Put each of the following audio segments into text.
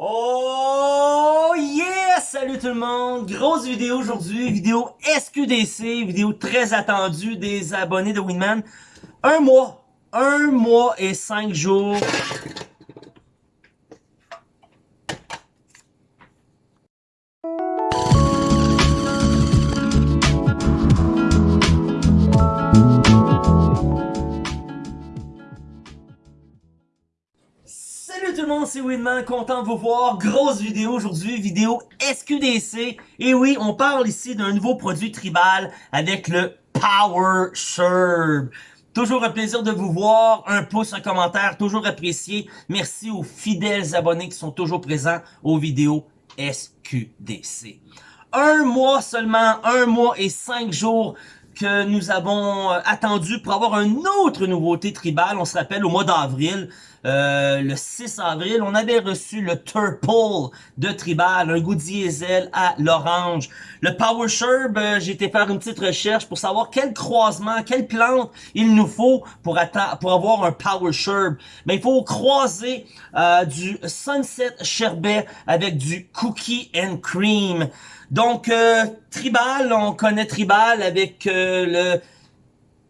Oh yes! Salut tout le monde! Grosse vidéo aujourd'hui, vidéo SQDC, vidéo très attendue des abonnés de Winman. Un mois, un mois et cinq jours c'est Winman, content de vous voir. Grosse vidéo aujourd'hui, vidéo SQDC. Et oui, on parle ici d'un nouveau produit tribal avec le Power Sherb. Toujours un plaisir de vous voir. Un pouce, un commentaire, toujours apprécié. Merci aux fidèles abonnés qui sont toujours présents aux vidéos SQDC. Un mois seulement, un mois et cinq jours que nous avons euh, attendu pour avoir une autre nouveauté tribale. On se rappelle au mois d'avril, euh, le 6 avril, on avait reçu le Turple de Tribal, un goût diesel à l'orange. Le Power Sherb, euh, j'ai été faire une petite recherche pour savoir quel croisement, quelle plante il nous faut pour, avoir un Power Sherb. Mais il faut croiser euh, du Sunset Sherbet avec du Cookie and Cream. Donc, Tribal, on connaît Tribal avec le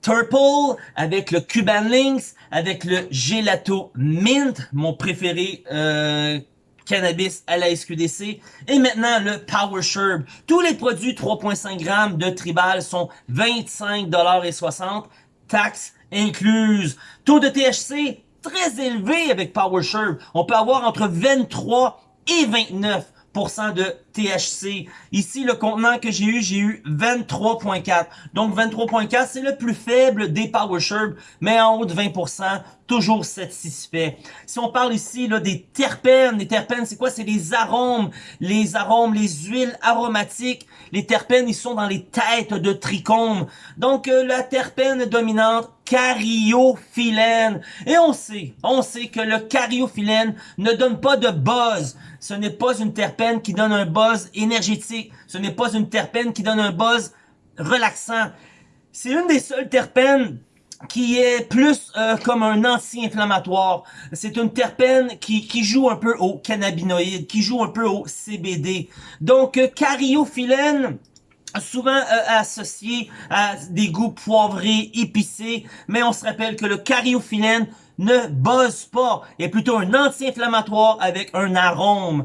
Turple, avec le Cuban Links, avec le Gelato Mint, mon préféré euh, cannabis à la SQDC. Et maintenant, le Power Sherb. Tous les produits 3.5 grammes de Tribal sont 25,60$, taxes incluses. Taux de THC très élevé avec Power Sherb. On peut avoir entre 23 et 29 de THC. Ici, le contenant que j'ai eu, j'ai eu 23.4. Donc 23.4, c'est le plus faible des Power Sherb, mais en haut de 20%, toujours satisfait. Si on parle ici là, des terpènes, les terpènes, c'est quoi? C'est les arômes, les arômes, les huiles aromatiques. Les terpènes, ils sont dans les têtes de trichomes. Donc, euh, la terpène dominante, cariophyllène. Et on sait, on sait que le cariophyllène ne donne pas de buzz. Ce n'est pas une terpène qui donne un buzz énergétique. Ce n'est pas une terpène qui donne un buzz relaxant. C'est une des seules terpènes qui est plus euh, comme un anti-inflammatoire. C'est une terpène qui, joue un peu au cannabinoïde, qui joue un peu au CBD. Donc, euh, souvent euh, associé à des goûts poivrés, épicés, mais on se rappelle que le cariophyllène ne bosse pas, est plutôt un anti-inflammatoire avec un arôme.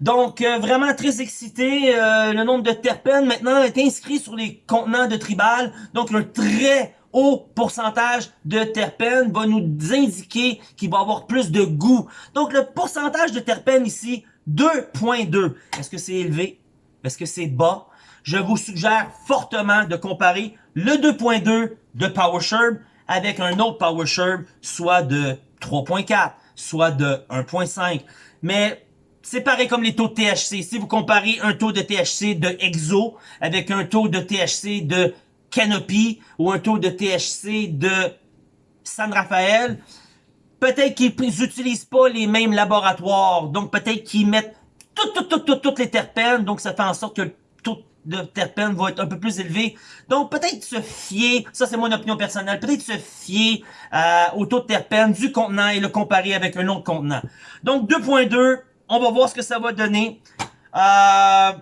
Donc, vraiment très excité. le nombre de terpènes maintenant est inscrit sur les contenants de Tribal. Donc, un très haut pourcentage de terpènes va nous indiquer qu'il va avoir plus de goût. Donc, le pourcentage de terpènes ici, 2.2. Est-ce que c'est élevé? Est-ce que c'est bas? Je vous suggère fortement de comparer le 2.2 de PowerSherb avec un autre PowerSherb, soit de 3.4, soit de 1.5. Mais c'est pareil comme les taux de THC. Si vous comparez un taux de THC de EXO avec un taux de THC de Canopy ou un taux de THC de San Rafael, peut-être qu'ils n'utilisent pas les mêmes laboratoires. Donc, peut-être qu'ils mettent toutes, toutes, toutes, toutes les terpènes. Donc, ça fait en sorte que le taux de terpènes va être un peu plus élevé. Donc, peut-être se fier, ça c'est mon opinion personnelle, peut-être se fier euh, au taux de terpènes du contenant et le comparer avec un autre contenant. Donc, 2.2, on va voir ce que ça va donner. Euh,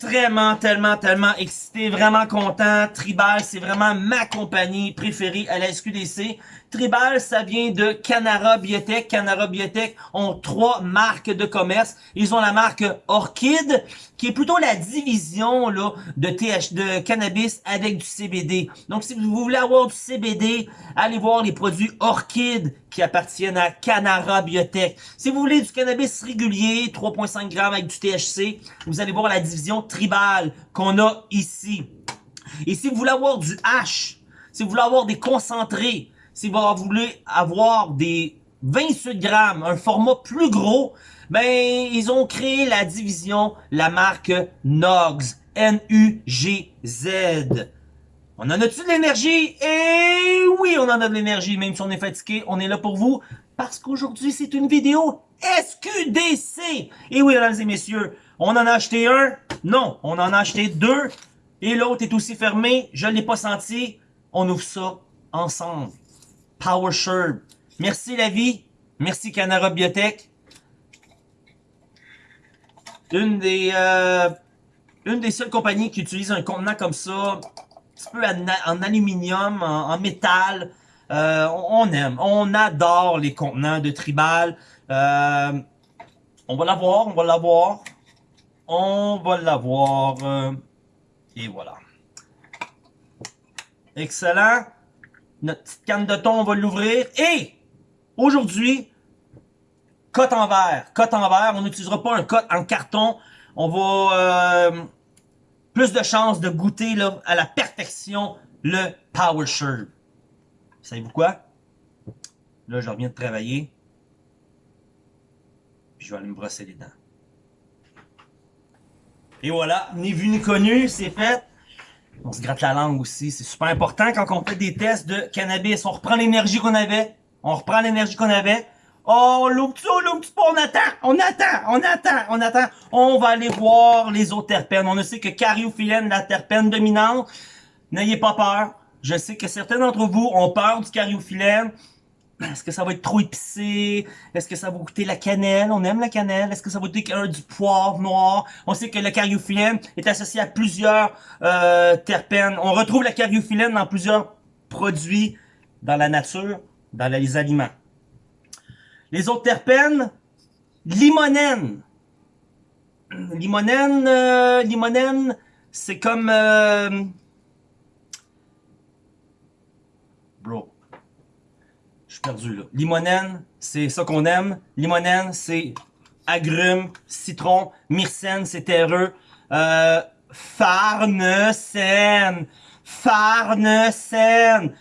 Vraiment, tellement, tellement excité, vraiment content. Tribal, c'est vraiment ma compagnie préférée à la SQDC. Tribal, ça vient de Canara Biotech. Canara Biotech ont trois marques de commerce. Ils ont la marque Orchid, qui est plutôt la division là de TH, de cannabis avec du CBD. Donc, si vous voulez avoir du CBD, allez voir les produits Orchid qui appartiennent à Canara Biotech. Si vous voulez du cannabis régulier, 3.5 grammes avec du THC, vous allez voir la division Tribal qu'on a ici. Et si vous voulez avoir du H, si vous voulez avoir des concentrés, si vous voulez avoir des 28 grammes, un format plus gros, ben, ils ont créé la division, la marque NUGZ. N-U-G-Z. On en a-tu de l'énergie? Eh oui, on en a de l'énergie, même si on est fatigué, on est là pour vous, parce qu'aujourd'hui, c'est une vidéo SQDC. Et oui, mesdames et messieurs, on en a acheté un? Non, on en a acheté deux, et l'autre est aussi fermé, je ne l'ai pas senti. On ouvre ça ensemble. Power Merci la vie. Merci Canara Biotech. une des, euh, une des seules compagnies qui utilise un contenant comme ça, un petit peu en, aluminium, en, métal. Euh, on, aime, on adore les contenants de tribal. Euh, on va l'avoir, on va l'avoir. On va l'avoir. Euh, et voilà. Excellent. Notre petite canne de thon, on va l'ouvrir. Et aujourd'hui, cote en verre. Cote en verre, on n'utilisera pas un cote en carton. On va euh, plus de chances de goûter là, à la perfection le Power Shirt. Savez-vous quoi? Là, je reviens de travailler. Puis je vais aller me brosser les dents. Et voilà, ni vu ni connu, c'est fait. On se gratte la langue aussi, c'est super important quand on fait des tests de cannabis. On reprend l'énergie qu'on avait, on reprend l'énergie qu'on avait. Oh, on l'ouvre on l'ouvre on attend, on attend, on attend, on attend. On va aller voir les autres terpènes. On ne sait que cariophyllène, la terpène dominante. N'ayez pas peur. Je sais que certains d'entre vous ont peur du cariophyllène. Est-ce que ça va être trop épicé? Est-ce que ça va goûter la cannelle? On aime la cannelle. Est-ce que ça va goûter du poivre noir? On sait que le cariophyllène est associé à plusieurs euh, terpènes. On retrouve la cariophyllène dans plusieurs produits dans la nature, dans les aliments. Les autres terpènes, limonène. Limonène, euh, limonène, c'est comme... Euh, bro, je suis perdu là. Limonène, c'est ça qu'on aime. Limonène, c'est agrumes, citron. Myrcène, c'est terreux. Euh, farnesène. Farnesène.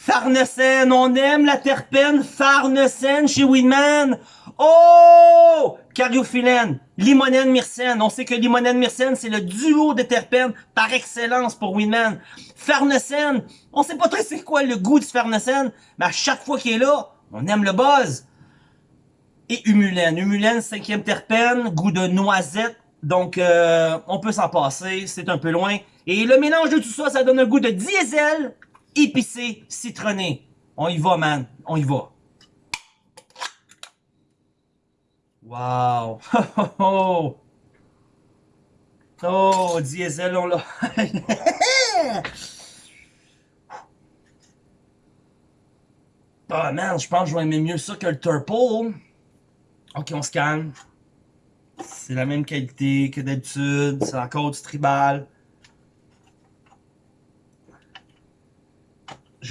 Farnesène, on aime la terpène Farnesène chez Winman. Oh! Cariophyllène, limonène, myrcène. On sait que limonène, myrcène, c'est le duo de terpènes par excellence pour Winman. Farnesène, on sait pas très c'est quoi le goût du farnesène, mais à chaque fois qu'il est là, on aime le buzz. Et humulène. Humulène, cinquième terpène, goût de noisette. Donc, euh, on peut s'en passer, c'est un peu loin. Et le mélange de tout ça, ça donne un goût de diesel, épicé, citronné. On y va, man. On y va. Wow! Oh, oh, diesel, on l'a. Ah, oh, man, je pense que je vais aimer mieux ça que le Turple. Ok, on se calme. C'est la même qualité que d'habitude. C'est encore du tribal.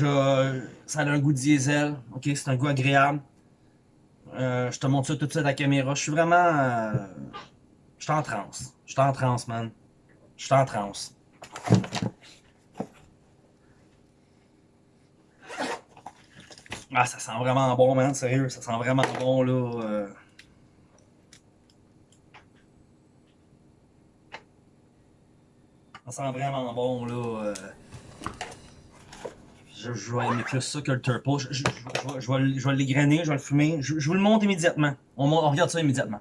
Ça a un goût diesel. Ok, c'est un goût agréable. Euh, je te montre ça tout de suite à la caméra. Je suis vraiment... Euh, je suis en transe. Je suis en transe, man. Je suis en transe. Ah, ça sent vraiment bon, man. Sérieux, ça sent vraiment bon, là. Euh. Ça sent vraiment bon, là. Je, je, vais aimer plus ça que le turple. Je, je, je vais, vais l'égrainer, je vais le fumer. Je, vous le montre immédiatement. On, on regarde ça immédiatement.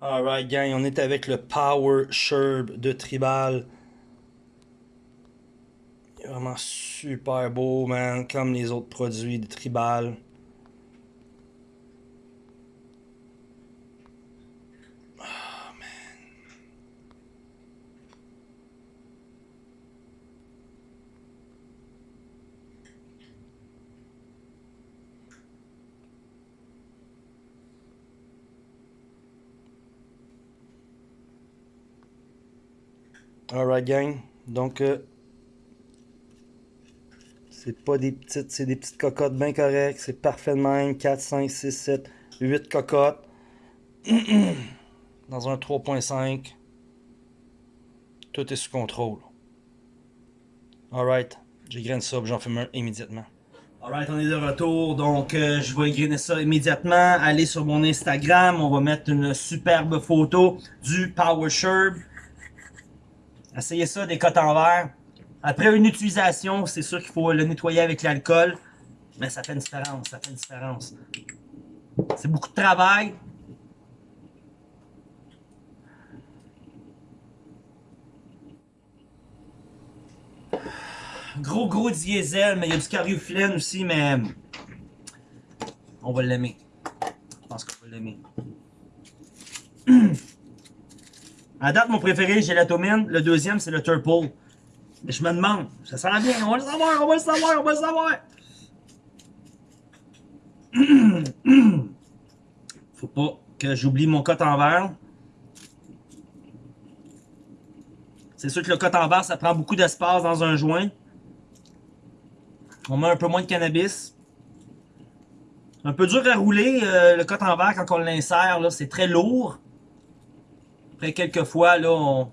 Alright, gang, on est avec le Power Sherb de Tribal. Il est vraiment super beau, man, comme les autres produits de Tribal. Alright gang, donc euh, c'est pas des petites, c'est des petites cocottes bien correctes, c'est parfait de même, 4, 5, 6, 7, 8 cocottes dans un 3.5, tout est sous contrôle. Alright, j'égraine ça, j'en fume un immédiatement. Alright, on est de retour, donc euh, je vais égrainer ça immédiatement. Allez sur mon Instagram, on va mettre une superbe photo du Power Sherb. Essayez ça, des cotes en verre. Après une utilisation, c'est sûr qu'il faut le nettoyer avec l'alcool. Mais ça fait une différence, ça fait une différence. C'est beaucoup de travail. Gros, gros diesel, mais il y a du cariophyllène aussi, mais on va l'aimer. Je pense qu'on va l'aimer. À date, mon préféré, gélatomine. Le deuxième, c'est le Turple. Mais je me demande, ça sent bien, on va le savoir, on va le savoir, on va le savoir. Faut pas que j'oublie mon cote en verre. C'est sûr que le cote en verre, ça prend beaucoup d'espace dans un joint. On met un peu moins de cannabis. Un peu dur à rouler, euh, le cote en verre, quand on l'insère, c'est très lourd. Après quelques fois, là, on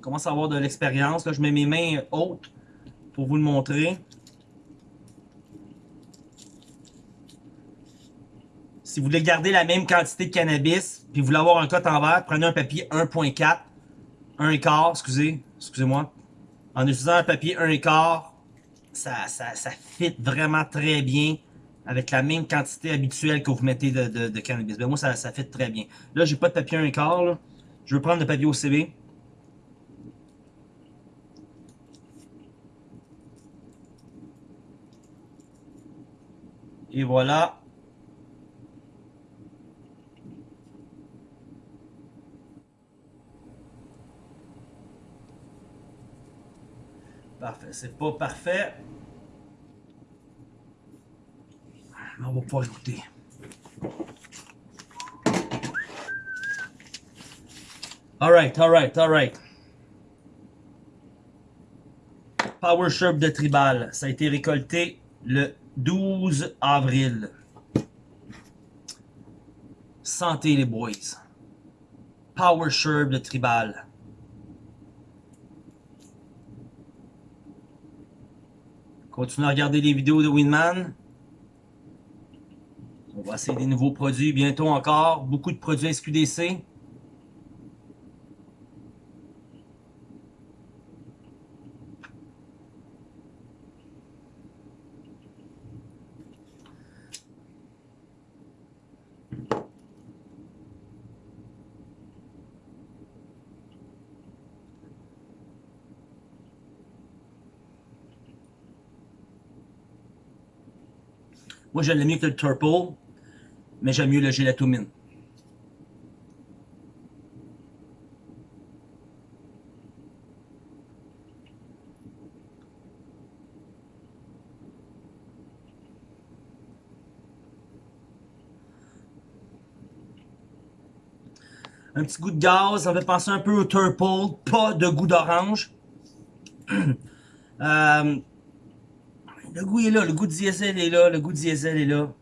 commence à avoir de l'expérience. Je mets mes mains hautes pour vous le montrer. Si vous voulez garder la même quantité de cannabis, puis vous voulez avoir un cote en verre, prenez un papier 1.4, 1 quart, excusez, excusez-moi. En utilisant un papier 1 quart, ça, ça, ça fit vraiment très bien avec la même quantité habituelle que vous mettez de, cannabis. Ben moi, ça, ça fit très bien. Là, j'ai pas de papier 1 quart. Je veux prendre le papier OCB. Et voilà. Parfait. C'est pas parfait. Mais on va pouvoir écouter. Alright, alright, alright. Power Sherb de Tribal. Ça a été récolté le 12 avril. Santé les boys. Power Sherb de Tribal. Continuez à regarder les vidéos de Winman. On va essayer des nouveaux produits bientôt encore. Beaucoup de produits SQDC. Moi, j'aime mieux que le Turple, mais j'aime mieux le gélatomine. Un petit goût de gaz, ça fait penser un peu au Turple, pas de goût d'orange. euh, le goût est là, le goût de diesel est là, le goût de diesel est là.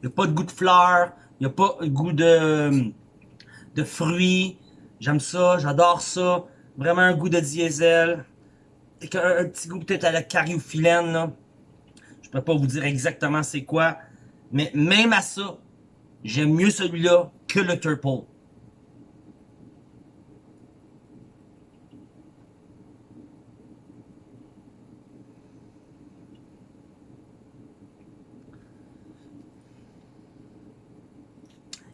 Il n'y a pas de goût de fleurs, il n'y a pas de goût de, de fruits. J'aime ça, j'adore ça. Vraiment un goût de diesel. Un petit goût peut-être à la cariophyllène. Là. Je peux pas vous dire exactement c'est quoi. Mais même à ça, j'aime mieux celui-là que le Turple.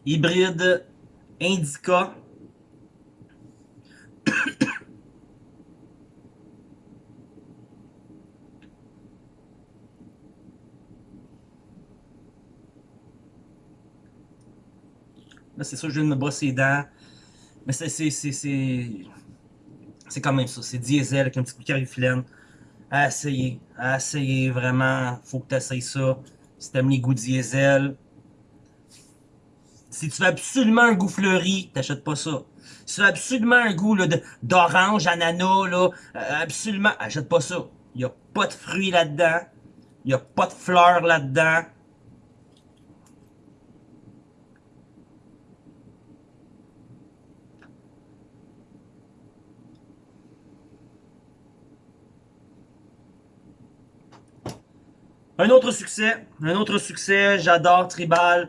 Hybride Indica Là, c'est ça, je viens de me brosser les dents. Mais c'est c'est quand même ça. C'est diesel avec un petit coup de carifilène. À essayer. À essayer, vraiment. Faut que tu essayes ça. Si t'aimes les goûts diesel. Si tu veux absolument un goût fleuri, t'achètes pas ça. Si tu veux absolument un goût d'orange, ananas, là, euh, absolument, achète pas ça. Il a pas de fruits là-dedans. Il a pas de fleurs là-dedans. Un autre succès, un autre succès, j'adore Tribal.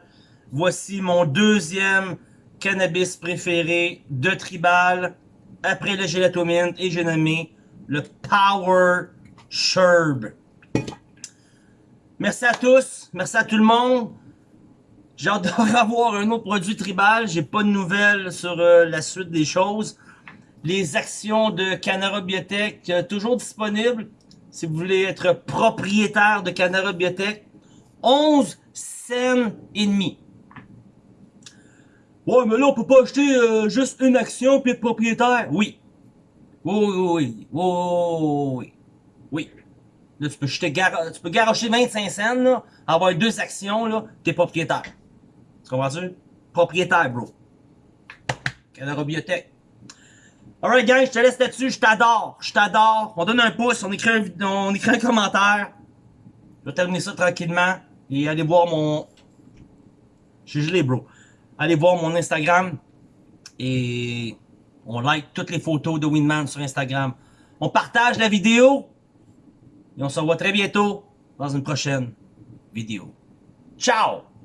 Voici mon deuxième cannabis préféré de Tribal. Après le gélatomine et j'ai nommé le Power Sherb. Merci à tous, merci à tout le monde. J'adore avoir un autre produit Tribal. J'ai pas de nouvelles sur euh, la suite des choses. les actions de Canara Biotech, euh, toujours disponibles si vous voulez être propriétaire de Canara Biotech. 11 cents et demi. Ouais, mais là, on peut pas acheter euh, juste une action puis être propriétaire. Oui. Oui, oui, oui. Oui, oui. Là, tu peux, jeter tu peux garocher 25 cents, avoir deux actions, là, t'es propriétaire. Tu comprends-tu? Propriétaire, bro. Canara Biotech. Alright, gang, je te laisse là-dessus. Je t'adore. Je t'adore. On donne un pouce, on écrit un, on écrit un commentaire. Je vais terminer ça tranquillement. Et allez voir mon... Je suis gelé, bro. Allez voir mon Instagram. Et on like toutes les photos de Winman sur Instagram. On partage la vidéo. Et on se revoit très bientôt dans une prochaine vidéo. Ciao!